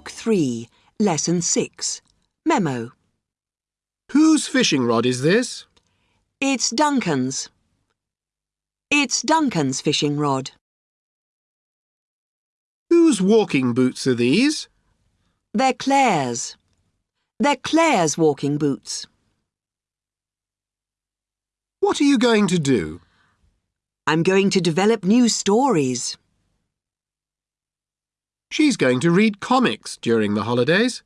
Book 3, Lesson 6. Memo. Whose fishing rod is this? It's Duncan's. It's Duncan's fishing rod. Whose walking boots are these? They're Claire's. They're Claire's walking boots. What are you going to do? I'm going to develop new stories. She's going to read comics during the holidays.